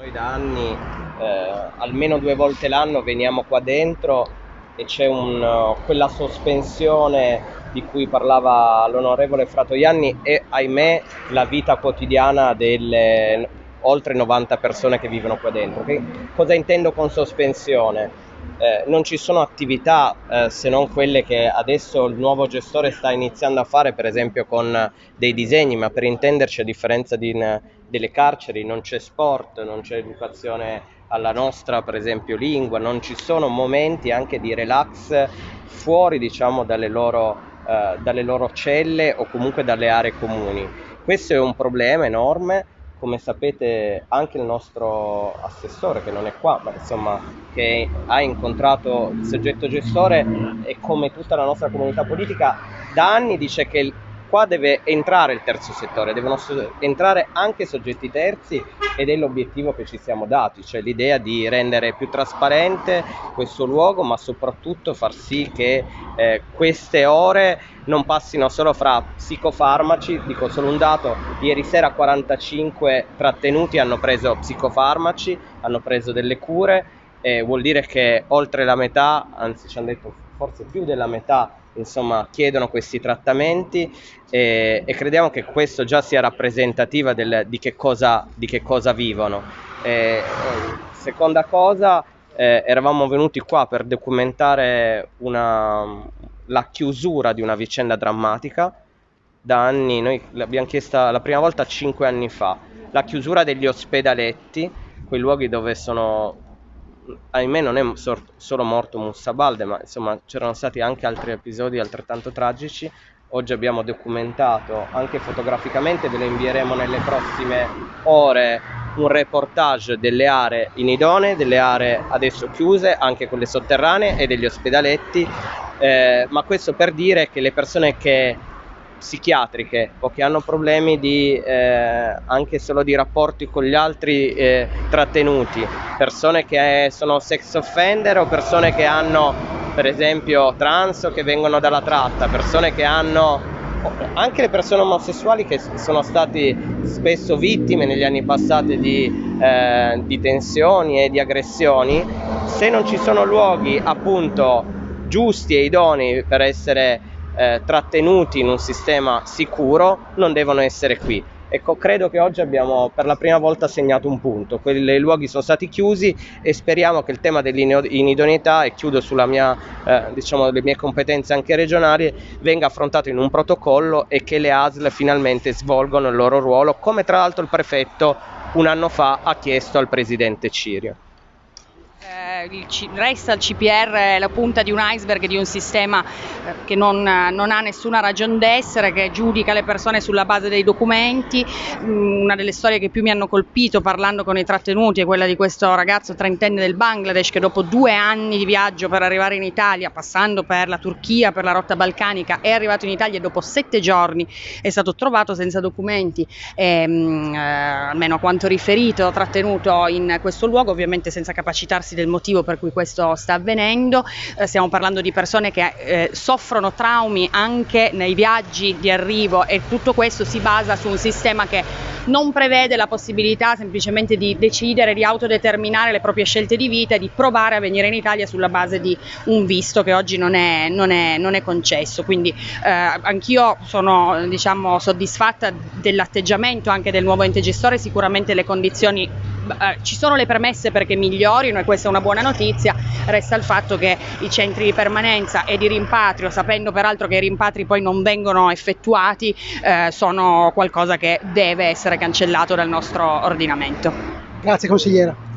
Noi da anni, eh, almeno due volte l'anno, veniamo qua dentro e c'è uh, quella sospensione di cui parlava l'onorevole Fratoianni e ahimè la vita quotidiana delle oltre 90 persone che vivono qua dentro. Che cosa intendo con sospensione? Eh, non ci sono attività eh, se non quelle che adesso il nuovo gestore sta iniziando a fare, per esempio con dei disegni, ma per intenderci a differenza di, delle carceri non c'è sport, non c'è educazione alla nostra, per esempio, lingua, non ci sono momenti anche di relax fuori diciamo dalle loro, eh, dalle loro celle o comunque dalle aree comuni. Questo è un problema enorme come sapete anche il nostro assessore che non è qua, ma insomma che ha incontrato il soggetto gestore e come tutta la nostra comunità politica da anni dice che qua deve entrare il terzo settore, devono entrare anche soggetti terzi ed è l'obiettivo che ci siamo dati, cioè l'idea di rendere più trasparente questo luogo, ma soprattutto far sì che eh, queste ore non passino solo fra psicofarmaci, dico solo un dato, ieri sera 45 trattenuti hanno preso psicofarmaci, hanno preso delle cure, e vuol dire che oltre la metà, anzi ci hanno detto forse più della metà, insomma, chiedono questi trattamenti e, e, crediamo che questo già sia rappresentativa del, di, che cosa, di, che cosa, vivono. E, seconda cosa, eh, eravamo venuti qua per documentare una, la chiusura di una vicenda drammatica. Da anni, noi l'abbiamo chiesta la prima volta cinque anni fa, la chiusura degli ospedaletti, quei luoghi dove sono ahimè non è solo morto Mussa Balde, ma insomma c'erano stati anche altri episodi altrettanto tragici. Oggi abbiamo documentato anche fotograficamente, ve lo invieremo nelle prossime ore, un reportage delle aree inidonee, delle aree adesso chiuse, anche quelle sotterranee e degli ospedaletti, eh, ma questo per dire che le persone che psichiatriche o che hanno problemi di, eh, anche solo di rapporti con gli altri eh, trattenuti, persone che sono sex offender o persone che hanno per esempio trans o che vengono dalla tratta, persone che hanno anche le persone omosessuali che sono stati spesso vittime negli anni passati di, eh, di tensioni e di aggressioni, se non ci sono luoghi appunto giusti e idonei per essere eh, trattenuti in un sistema sicuro non devono essere qui. Ecco, credo che oggi abbiamo per la prima volta segnato un punto, quei luoghi sono stati chiusi e speriamo che il tema dell'inidoneità, e chiudo sulla mia, eh, diciamo, mie competenze anche regionali, venga affrontato in un protocollo e che le ASL finalmente svolgono il loro ruolo, come tra l'altro il prefetto un anno fa ha chiesto al presidente Cirio il, resta il CPR la punta di un iceberg di un sistema eh, che non, non ha nessuna ragione d'essere, che giudica le persone sulla base dei documenti. Mm, una delle storie che più mi hanno colpito parlando con i trattenuti è quella di questo ragazzo trentenne del Bangladesh che dopo due anni di viaggio per arrivare in Italia, passando per la Turchia, per la rotta balcanica, è arrivato in Italia e dopo sette giorni è stato trovato senza documenti, e, mm, eh, almeno a quanto riferito, trattenuto in questo luogo, ovviamente senza capacitarsi del motivo motivo per cui questo sta avvenendo, eh, stiamo parlando di persone che eh, soffrono traumi anche nei viaggi di arrivo e tutto questo si basa su un sistema che non prevede la possibilità semplicemente di decidere, di autodeterminare le proprie scelte di vita e di provare a venire in Italia sulla base di un visto che oggi non è, non è, non è concesso. Quindi eh, anch'io sono diciamo, soddisfatta dell'atteggiamento anche del nuovo ente gestore, sicuramente le condizioni eh, ci sono le premesse perché migliorino e questa è una buona notizia, resta il fatto che i centri di permanenza e di rimpatrio, sapendo peraltro che i rimpatri poi non vengono effettuati, eh, sono qualcosa che deve essere cancellato dal nostro ordinamento. Grazie consigliera.